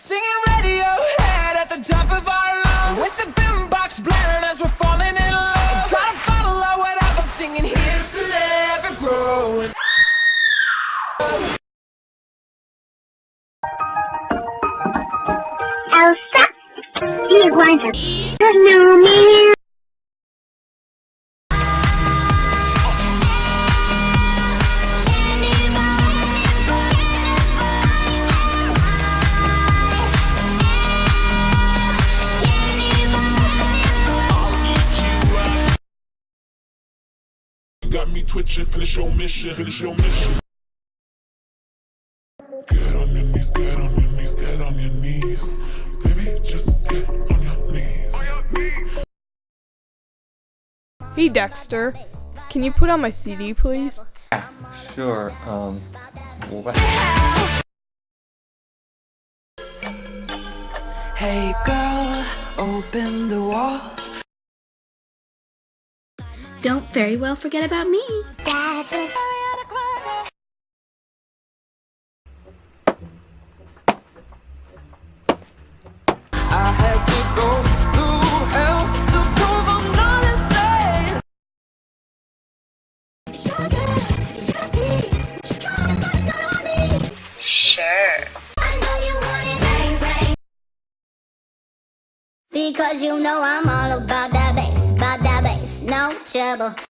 Singing Radiohead at the top of our lungs. With the boombox blaring as we're falling in love. Gotta follow what I've singing. Here's to never growing. Elsa, do you want a snowman? Got me twitching, finish your mission, finish your mission. Get on your knees, get on your knees, get on your knees. Baby, just get on your knees. Hey Dexter, can you put on my CD please? Yeah, Sure, um, what? Hey girl, open the walls Don't very well forget about me. That's what I had to go through hell to prove I'm not insane. Because you know I'm all about that bass, no trouble.